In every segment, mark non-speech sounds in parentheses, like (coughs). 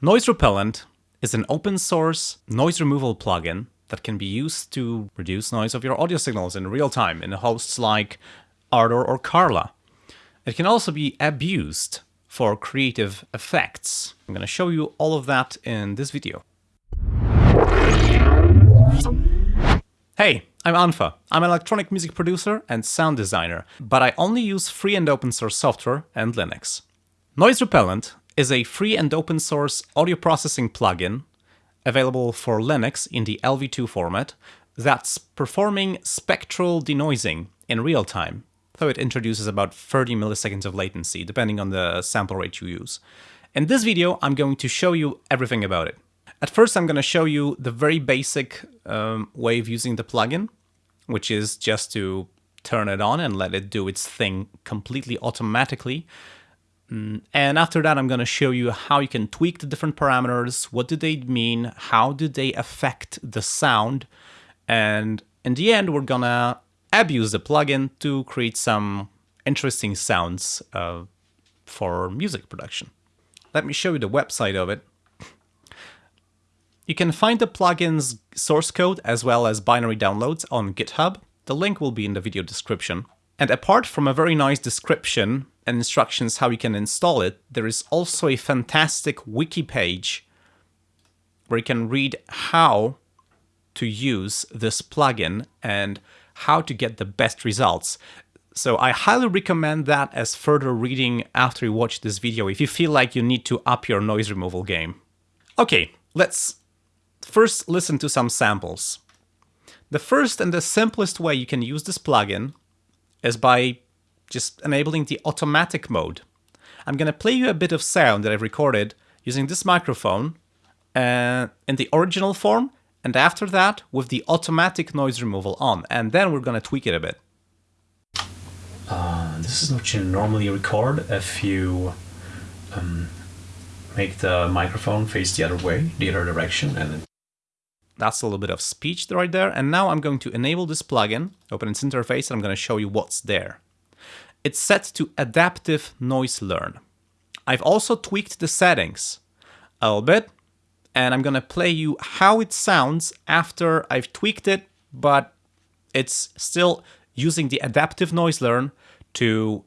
Noise Repellent is an open source noise removal plugin that can be used to reduce noise of your audio signals in real time in hosts like Ardour or Carla. It can also be abused for creative effects. I'm going to show you all of that in this video. Hey, I'm unfa. I'm an electronic music producer and sound designer, but I only use free and open source software and Linux. Noise Repellent is a free and open source audio processing plugin available for Linux in the LV2 format that's performing spectral denoising in real time, though it introduces about 30 milliseconds of latency, depending on the sample rate you use. In this video, I'm going to show you everything about it. At first, I'm going to show you the very basic um, way of using the plugin, which is just to turn it on and let it do its thing completely automatically and after that, I'm going to show you how you can tweak the different parameters, what do they mean, how do they affect the sound, and in the end, we're going to abuse the plugin to create some interesting sounds uh, for music production. Let me show you the website of it. You can find the plugin's source code as well as binary downloads on GitHub. The link will be in the video description. And apart from a very nice description and instructions how you can install it, there is also a fantastic wiki page where you can read how to use this plugin and how to get the best results. So I highly recommend that as further reading after you watch this video if you feel like you need to up your noise removal game. Okay, let's first listen to some samples. The first and the simplest way you can use this plugin is by just enabling the automatic mode. I'm going to play you a bit of sound that I've recorded using this microphone uh, in the original form, and after that with the automatic noise removal on, and then we're going to tweak it a bit. Uh, this is what you normally record if you um, make the microphone face the other way, the other direction, and that's a little bit of speech right there. And now I'm going to enable this plugin, open its interface, and I'm going to show you what's there. It's set to adaptive noise learn. I've also tweaked the settings a little bit, and I'm going to play you how it sounds after I've tweaked it, but it's still using the adaptive noise learn to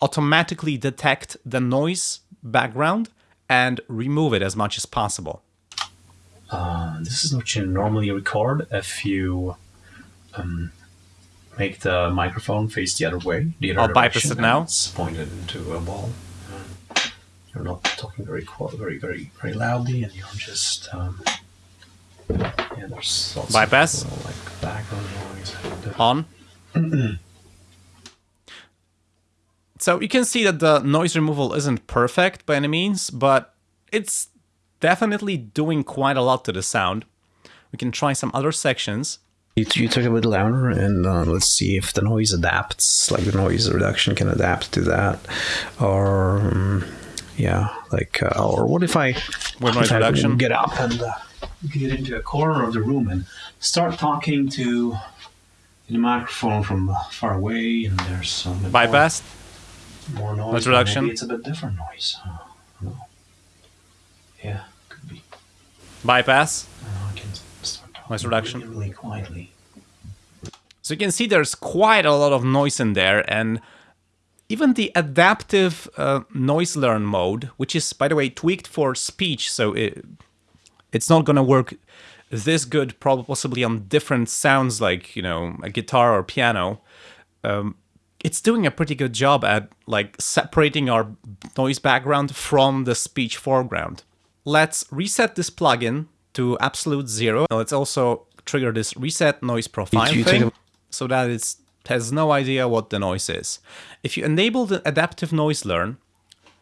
automatically detect the noise background and remove it as much as possible. Uh, this is what you normally record if you um, make the microphone face the other way. The other I'll bypass it now. It's pointed into a wall. you're not talking very very very very loudly, and you're just um, yeah. There's lots bypass of, like background noise. Uh, on. (clears throat) so you can see that the noise removal isn't perfect by any means, but it's definitely doing quite a lot to the sound. We can try some other sections. You, you talk a bit louder and uh, let's see if the noise adapts, like the noise reduction can adapt to that. Or, um, yeah, like, uh, or what if I, what noise reduction? get up and uh, get into a corner of the room and start talking to the microphone from far away and there's some bypass more, more noise. Noise reduction. Maybe it's a bit different noise. no. Yeah could be. bypass, noise reduction. Really quietly. So you can see there's quite a lot of noise in there and even the adaptive uh, noise learn mode, which is, by the way, tweaked for speech, so it, it's not going to work this good, probably possibly on different sounds like, you know, a guitar or piano. Um, it's doing a pretty good job at like separating our noise background from the speech foreground. Let's reset this plugin to absolute zero. Now Let's also trigger this reset noise profile you, thing so that it has no idea what the noise is. If you enable the adaptive noise learn,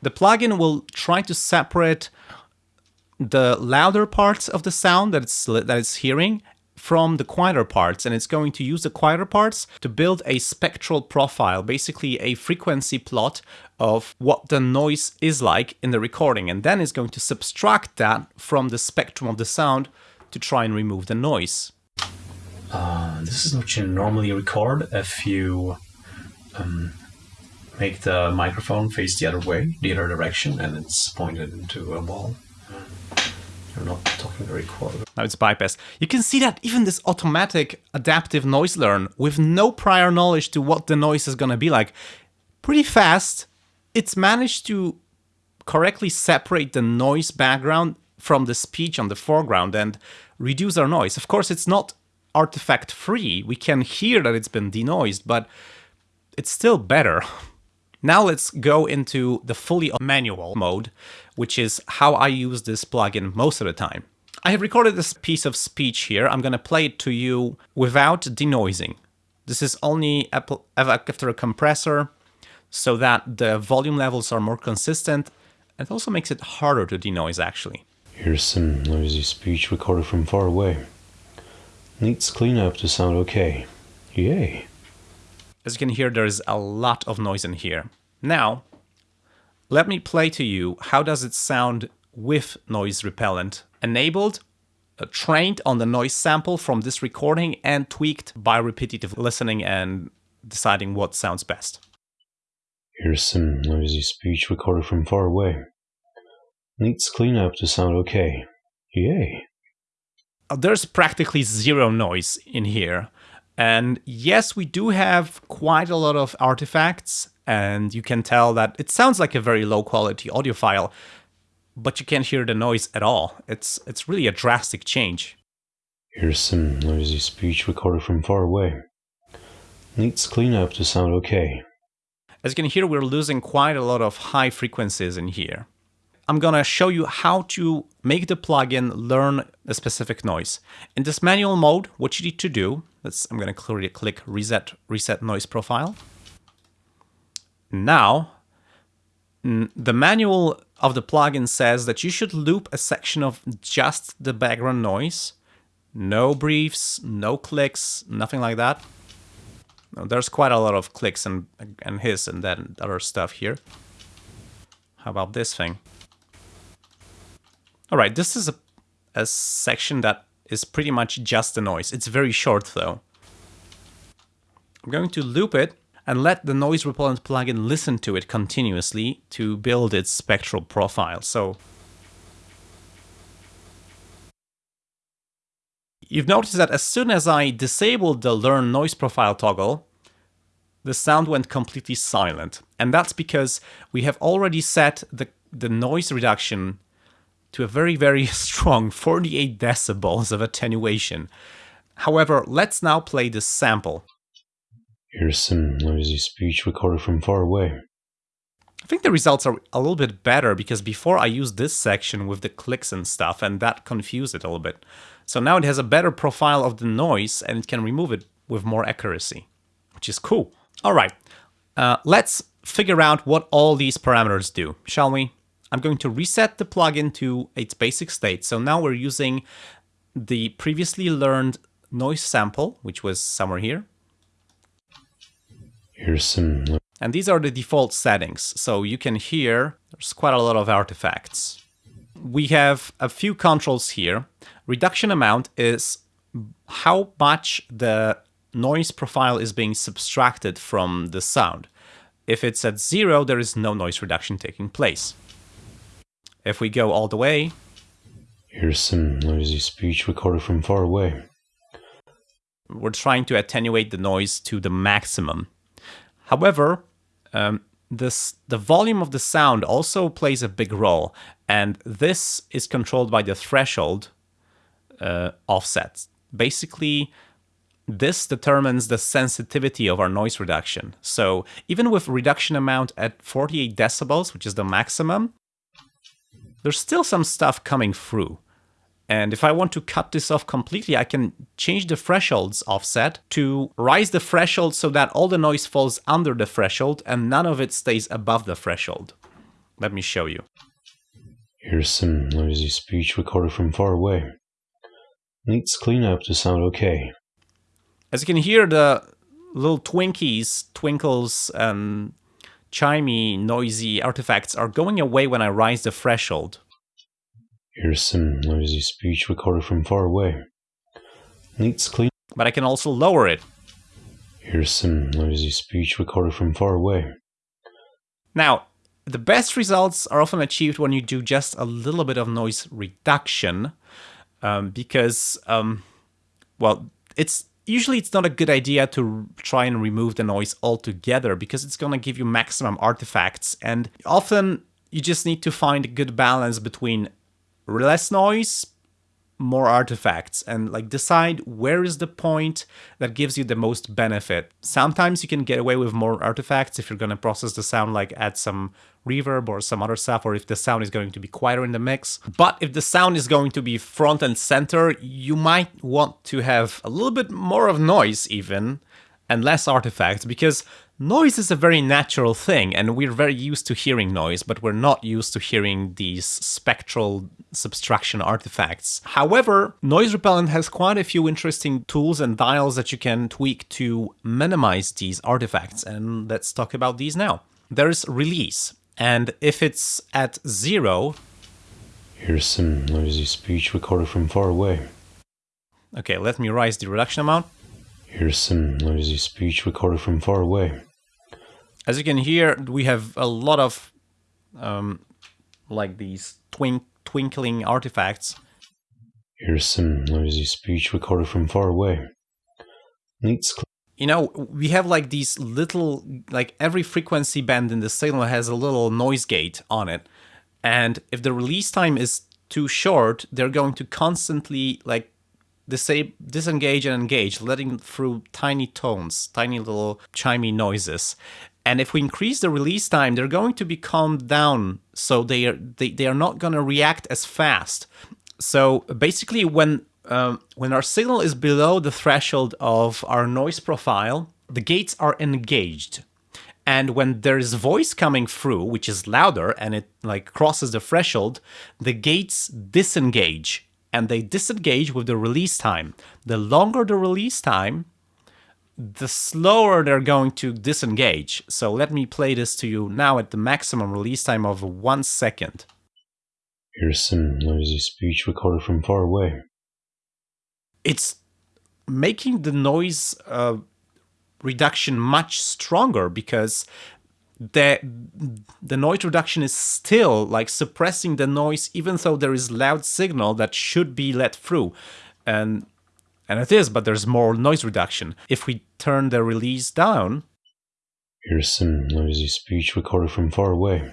the plugin will try to separate the louder parts of the sound that it's, that it's hearing from the quieter parts and it's going to use the quieter parts to build a spectral profile, basically a frequency plot of what the noise is like in the recording and then it's going to subtract that from the spectrum of the sound to try and remove the noise. Uh, this is what you normally record if you um, make the microphone face the other way, the other direction, and it's pointed into a wall. You're not talking very quiet. Now it's bypassed. You can see that even this automatic adaptive noise learn with no prior knowledge to what the noise is going to be like, pretty fast, it's managed to correctly separate the noise background from the speech on the foreground and reduce our noise. Of course, it's not artifact free. We can hear that it's been denoised, but it's still better. (laughs) Now let's go into the fully manual mode, which is how I use this plugin most of the time. I have recorded this piece of speech here. I'm going to play it to you without denoising. This is only after a compressor so that the volume levels are more consistent. It also makes it harder to denoise actually. Here's some noisy speech recorded from far away. Needs cleanup to sound okay. Yay. As you can hear, there's a lot of noise in here. Now, let me play to you how does it sound with noise repellent enabled, uh, trained on the noise sample from this recording and tweaked by repetitive listening and deciding what sounds best. Here's some noisy speech recorded from far away. Needs cleanup to sound okay. Yay. Uh, there's practically zero noise in here. And yes, we do have quite a lot of artifacts, and you can tell that it sounds like a very low quality audio file, but you can't hear the noise at all. It's, it's really a drastic change. Here's some noisy speech recorded from far away. Needs cleanup to sound okay. As you can hear, we're losing quite a lot of high frequencies in here. I'm gonna show you how to make the plugin learn a specific noise. In this manual mode, what you need to do, let's, I'm gonna clearly click reset, reset noise profile. Now, the manual of the plugin says that you should loop a section of just the background noise. No briefs, no clicks, nothing like that. There's quite a lot of clicks and, and hiss and then other stuff here. How about this thing? All right, this is a, a section that is pretty much just the noise. It's very short though. I'm going to loop it and let the noise repellent plugin listen to it continuously to build its spectral profile. So you've noticed that as soon as I disabled the learn noise profile toggle, the sound went completely silent. And that's because we have already set the, the noise reduction to a very, very (laughs) strong 48 decibels of attenuation. However, let's now play this sample. Here's some noisy speech recorded from far away. I think the results are a little bit better because before I used this section with the clicks and stuff and that confused it a little bit. So now it has a better profile of the noise and it can remove it with more accuracy, which is cool. All right, uh, let's figure out what all these parameters do, shall we? I'm going to reset the plugin to its basic state. So now we're using the previously learned noise sample, which was somewhere here. Here's some... And these are the default settings. So you can hear there's quite a lot of artifacts. We have a few controls here. Reduction amount is how much the noise profile is being subtracted from the sound. If it's at zero, there is no noise reduction taking place. If we go all the way... Here's some noisy speech recorded from far away. We're trying to attenuate the noise to the maximum. However, um, this the volume of the sound also plays a big role, and this is controlled by the threshold uh, offset. Basically, this determines the sensitivity of our noise reduction. So even with reduction amount at 48 decibels, which is the maximum, there's still some stuff coming through. And if I want to cut this off completely, I can change the thresholds offset to rise the threshold so that all the noise falls under the threshold and none of it stays above the threshold. Let me show you. Here's some noisy speech recorded from far away. Needs cleanup to sound okay. As you can hear, the little twinkies, twinkles, and chimey, noisy artifacts are going away when I rise the threshold. Here's some noisy speech recorded from far away. Needs clean. But I can also lower it. Here's some noisy speech recorded from far away. Now, The best results are often achieved when you do just a little bit of noise reduction, um, because, um, well, it's usually it's not a good idea to try and remove the noise altogether because it's going to give you maximum artifacts and often you just need to find a good balance between less noise more artifacts and like decide where is the point that gives you the most benefit. Sometimes you can get away with more artifacts if you're going to process the sound like add some reverb or some other stuff or if the sound is going to be quieter in the mix. But if the sound is going to be front and center, you might want to have a little bit more of noise even and less artifacts because Noise is a very natural thing, and we're very used to hearing noise, but we're not used to hearing these spectral subtraction artifacts. However, Noise Repellent has quite a few interesting tools and dials that you can tweak to minimize these artifacts, and let's talk about these now. There's Release, and if it's at zero... Here's some noisy speech recorded from far away. Okay, let me raise the reduction amount. Here's some noisy speech recorded from far away. As you can hear, we have a lot of um, like these twink twinkling artifacts. Here's some noisy speech recorded from far away. Needs. You know, we have like these little, like every frequency band in the signal has a little noise gate on it. And if the release time is too short, they're going to constantly like disengage and engage, letting through tiny tones, tiny little chimey noises. And if we increase the release time, they're going to be calmed down, so they are they, they are not going to react as fast. So basically, when um, when our signal is below the threshold of our noise profile, the gates are engaged. And when there is voice coming through, which is louder and it like crosses the threshold, the gates disengage and they disengage with the release time. The longer the release time, the slower they're going to disengage. So let me play this to you now at the maximum release time of one second. Here's some noisy speech recorded from far away. It's making the noise uh, reduction much stronger because the the noise reduction is still like suppressing the noise even though there is loud signal that should be let through and and it is, but there's more noise reduction. If we turn the release down... Here's some noisy speech recorded from far away.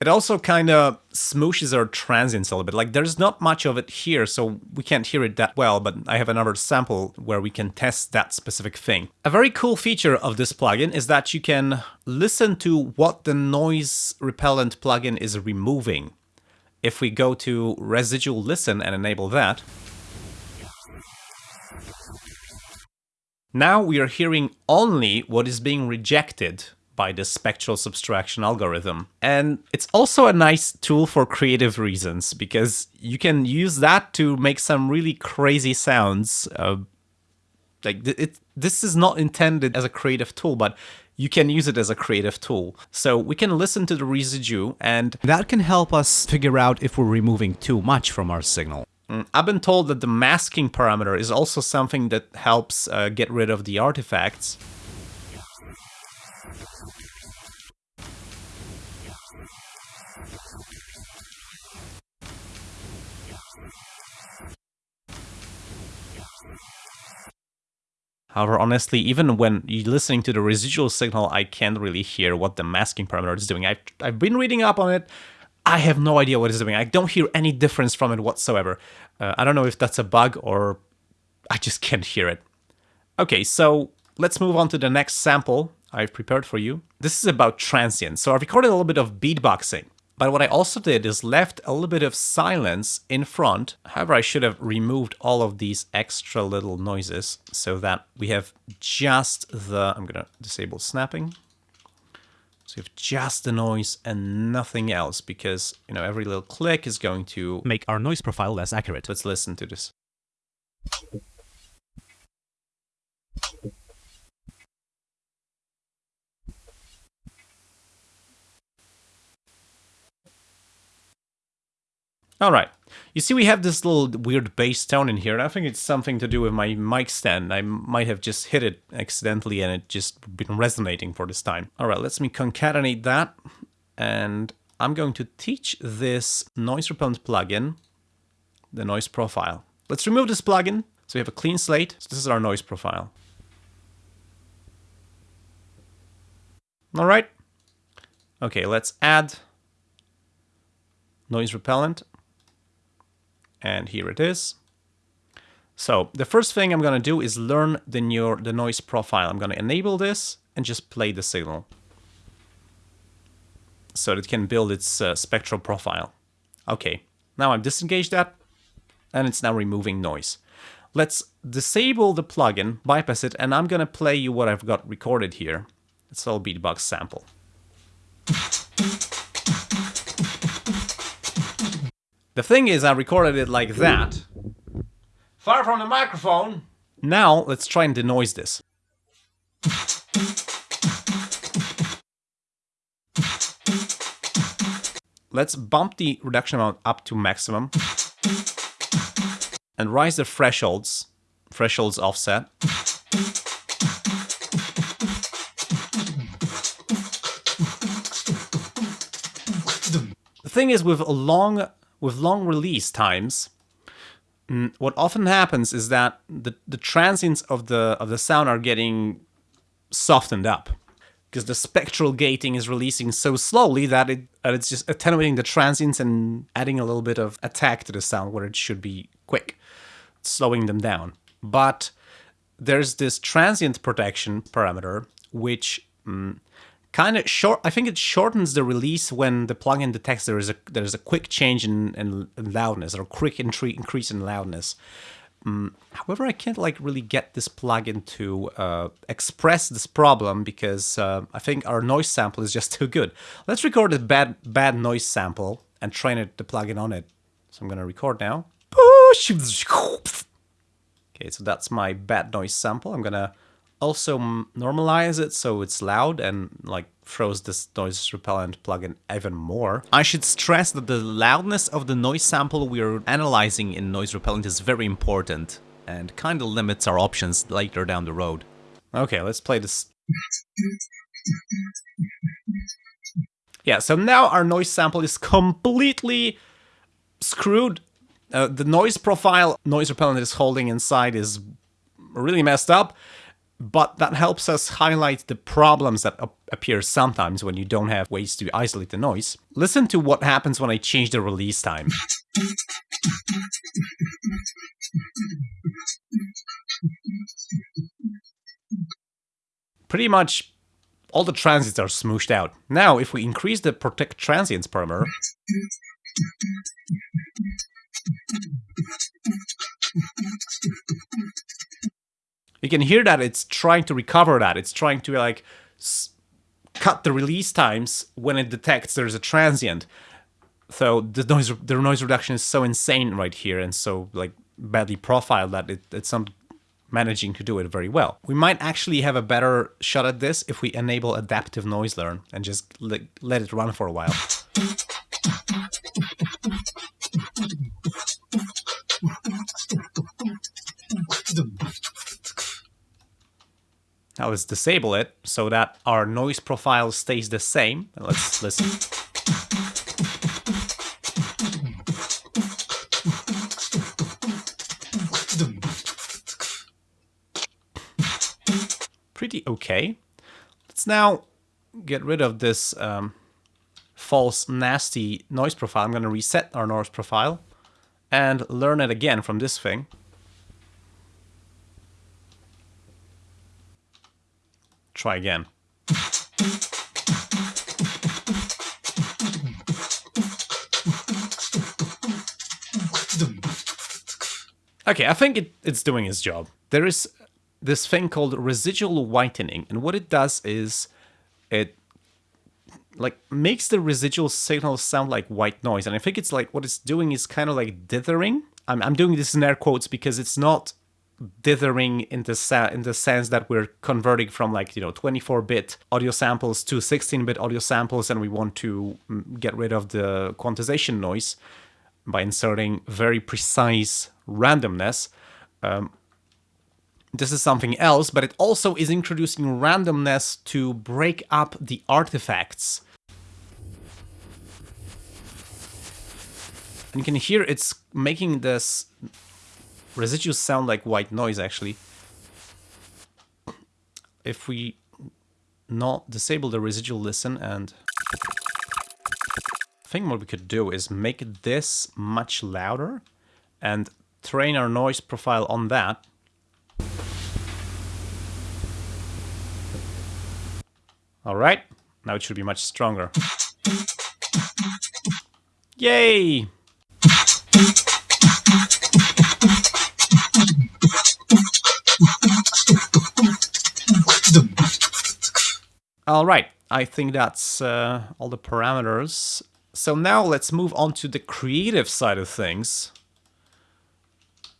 It also kind of smooshes our transients a little bit. Like there's not much of it here, so we can't hear it that well, but I have another sample where we can test that specific thing. A very cool feature of this plugin is that you can listen to what the noise repellent plugin is removing. If we go to residual listen and enable that, Now we are hearing only what is being rejected by the spectral subtraction algorithm. And it's also a nice tool for creative reasons because you can use that to make some really crazy sounds. Uh, like it, this is not intended as a creative tool, but you can use it as a creative tool. So we can listen to the residue and that can help us figure out if we're removing too much from our signal. Mm, I've been told that the masking parameter is also something that helps uh, get rid of the artifacts. However, honestly, even when listening to the residual signal, I can't really hear what the masking parameter is doing. I've, I've been reading up on it. I have no idea what it's doing. I don't hear any difference from it whatsoever. Uh, I don't know if that's a bug or I just can't hear it. Okay, so let's move on to the next sample I've prepared for you. This is about transients. So I recorded a little bit of beatboxing. But what I also did is left a little bit of silence in front. However, I should have removed all of these extra little noises so that we have just the... I'm to disable snapping. So you have just the noise and nothing else because, you know, every little click is going to make our noise profile less accurate. Let's listen to this. All right. You see we have this little weird bass tone in here, and I think it's something to do with my mic stand. I might have just hit it accidentally and it just been resonating for this time. All right, let's me concatenate that. and I'm going to teach this noise repellent plugin the noise profile. Let's remove this plugin so we have a clean slate. So this is our noise profile. All right. Okay, let's add noise repellent. And here it is. So the first thing I'm going to do is learn the, the noise profile. I'm going to enable this and just play the signal so it can build its uh, spectral profile. Okay, now I've disengaged that and it's now removing noise. Let's disable the plugin, bypass it, and I'm going to play you what I've got recorded here. It's all beatbox sample. The thing is, I recorded it like that. Far from the microphone. Now, let's try and denoise this. Let's bump the reduction amount up to maximum. And rise the thresholds. Thresholds offset. The thing is, with a long with long release times, mm, what often happens is that the, the transients of the of the sound are getting softened up because the spectral gating is releasing so slowly that it that it's just attenuating the transients and adding a little bit of attack to the sound where it should be quick, slowing them down. But there's this transient protection parameter which mm, kind of short. I think it shortens the release when the plugin detects there is a there is a quick change in, in, in loudness or a quick increase in loudness. Um, however, I can't like really get this plugin to uh, express this problem because uh, I think our noise sample is just (laughs) too good. Let's record a bad bad noise sample and train it the plugin on it. So I'm gonna record now. (laughs) Okay, so that's my bad noise sample. I'm gonna also normalize it so it's loud and like throws this noise repellent plugin even more. I should stress that the loudness of the noise sample we're analyzing in noise repellent is very important and kind of limits our options later down the road. Okay, let's play this. Yeah, so now our noise sample is completely screwed. Uh, the noise profile noise repellent is holding inside is really messed up but that helps us highlight the problems that appear sometimes when you don't have ways to isolate the noise. Listen to what happens when I change the release time. Pretty much all the transients are smooshed out. Now, if we increase the protect transients parameter, you can hear that it's trying to recover that. It's trying to like cut the release times when it detects there's a transient. So the noise the noise reduction is so insane right here and so like badly profiled that it, it's not managing to do it very well. We might actually have a better shot at this if we enable adaptive noise learn and just let it run for a while. (laughs) Now let's disable it so that our noise profile stays the same. Let's (laughs) listen. Pretty okay. Let's now get rid of this um, false nasty noise profile. I'm going to reset our noise profile and learn it again from this thing. Try again. Okay, I think it, it's doing its job. There is this thing called residual whitening, and what it does is it like makes the residual signal sound like white noise. And I think it's like what it's doing is kind of like dithering. I'm, I'm doing this in air quotes because it's not dithering in the sa- in the sense that we're converting from like you know 24-bit audio samples to 16-bit audio samples, and we want to mm, get rid of the quantization noise by inserting very precise randomness. Um, this is something else, but it also is introducing randomness to break up the artifacts. And you can hear it's making this residual sound like white noise actually. If we not disable the residual listen and I think what we could do is make this much louder and train our noise profile on that. Alright, now it should be much stronger. Yay! Alright, I think that's uh, all the parameters. So now let's move on to the creative side of things,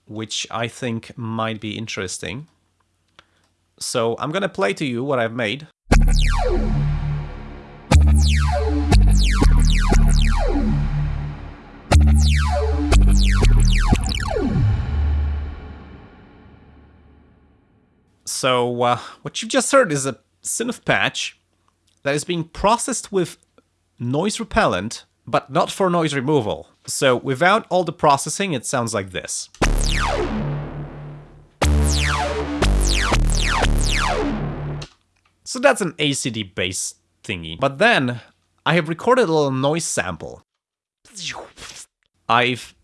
which I think might be interesting. So I'm gonna play to you what I've made. So uh, what you've just heard is a synth patch that is being processed with noise repellent, but not for noise removal. So without all the processing, it sounds like this. So that's an ACD bass thingy. But then I have recorded a little noise sample. I've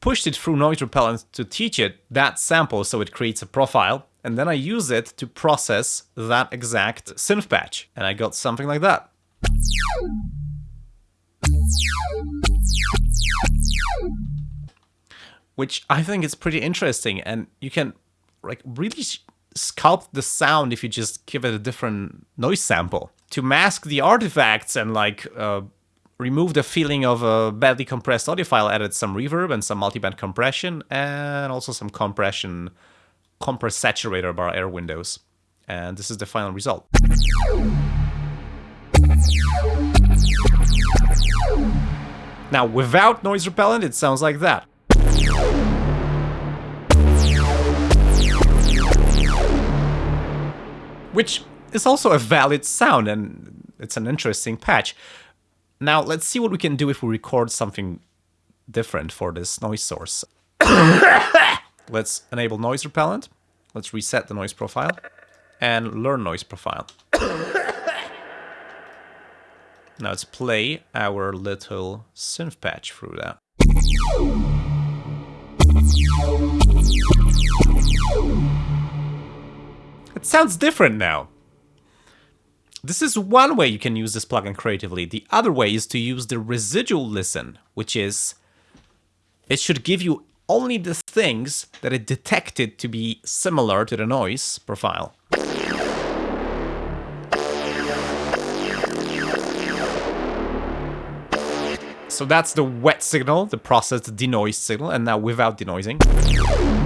pushed it through noise repellent to teach it that sample so it creates a profile and then I use it to process that exact synth patch and I got something like that. Which I think is pretty interesting and you can like really sculpt the sound if you just give it a different noise sample. To mask the artifacts and like uh, remove the feeling of a badly compressed audio file, added some reverb and some multiband compression and also some compression compress saturator bar Airwindows. And this is the final result. Now, without noise repellent, it sounds like that. Which is also a valid sound, and it's an interesting patch. Now, let's see what we can do if we record something different for this noise source. Let's enable noise repellent. Let's reset the noise profile and learn noise profile. (coughs) now let's play our little synth patch through that. It sounds different now. This is one way you can use this plugin creatively. The other way is to use the residual listen, which is it should give you only the things that it detected to be similar to the noise profile. So that's the wet signal, the processed denoise signal, and now without denoising.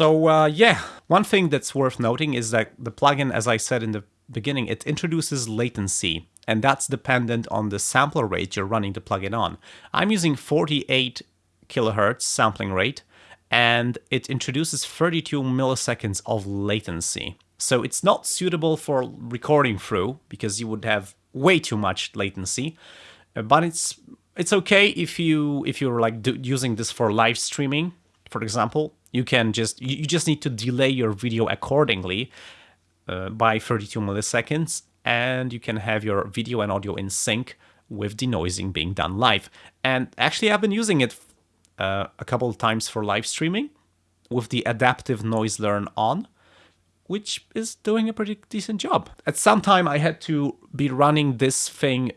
So uh, yeah, one thing that's worth noting is that the plugin, as I said in the beginning, it introduces latency, and that's dependent on the sampler rate you're running the plugin on. I'm using 48 kilohertz sampling rate, and it introduces 32 milliseconds of latency. So it's not suitable for recording through, because you would have way too much latency, but it's it's okay if you if you're like using this for live streaming, for example, you can just you just need to delay your video accordingly uh, by 32 milliseconds and you can have your video and audio in sync with denoising being done live. And actually I've been using it uh, a couple of times for live streaming with the adaptive noise learn on, which is doing a pretty decent job. At some time I had to be running this thing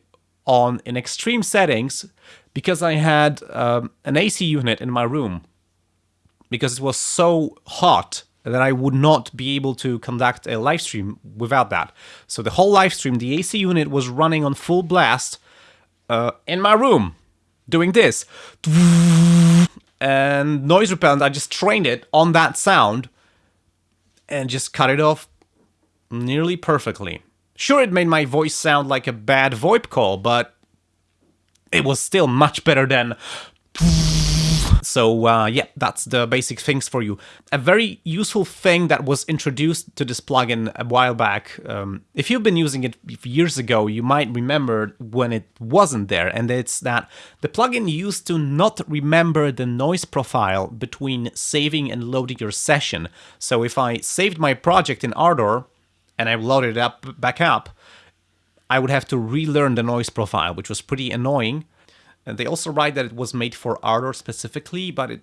on in extreme settings because I had um, an AC unit in my room because it was so hot that I would not be able to conduct a live stream without that. So the whole live stream, the AC unit was running on full blast uh, in my room, doing this. And noise repellent, I just trained it on that sound and just cut it off nearly perfectly. Sure, it made my voice sound like a bad VoIP call, but it was still much better than So uh, yeah, that's the basic things for you. A very useful thing that was introduced to this plugin a while back. Um, if you've been using it years ago, you might remember when it wasn't there, and it's that the plugin used to not remember the noise profile between saving and loading your session. So if I saved my project in Ardour and I loaded it up back up, I would have to relearn the noise profile, which was pretty annoying. And they also write that it was made for Ardour specifically, but it,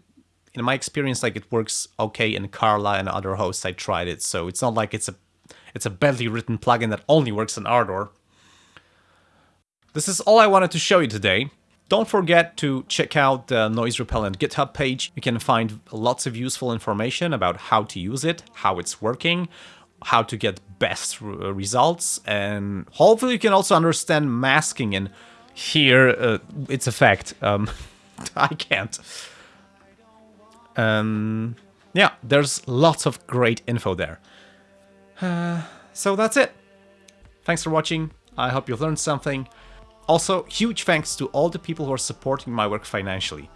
in my experience, like it works okay in Carla and other hosts. I tried it, so it's not like it's a it's a badly written plugin that only works in Ardour. This is all I wanted to show you today. Don't forget to check out the Noise Repellent GitHub page. You can find lots of useful information about how to use it, how it's working, how to get best results, and hopefully you can also understand masking and hear uh, its effect. Um, (laughs) I can't. Um, yeah, there's lots of great info there. Uh, so that's it. Thanks for watching. I hope you've learned something. Also, huge thanks to all the people who are supporting my work financially.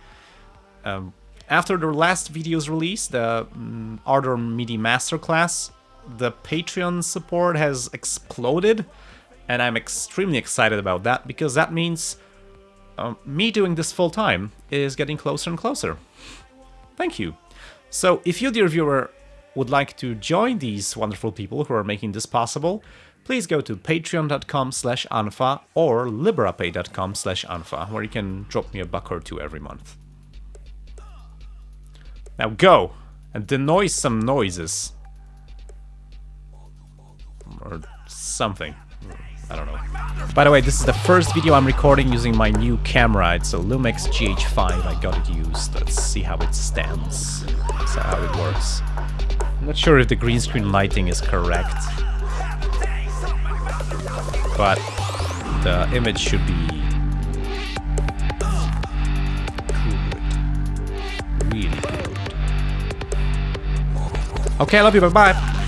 Um, after the last video's release, the um, Ardour MIDI Masterclass, the Patreon support has exploded and I'm extremely excited about that because that means um, me doing this full time is getting closer and closer. Thank you. So if you, dear viewer, would like to join these wonderful people who are making this possible, please go to patreon.com slash unfa or liberapay.com slash unfa, where you can drop me a buck or two every month. Now go and denoise some noises. Or something. I don't know. By the way, this is the first video I'm recording using my new camera. It's a Lumix GH5. I got it used. Let's see how it stands. That's how it works. I'm not sure if the green screen lighting is correct. But the image should be good. Really good. Okay, I love you. Bye-bye.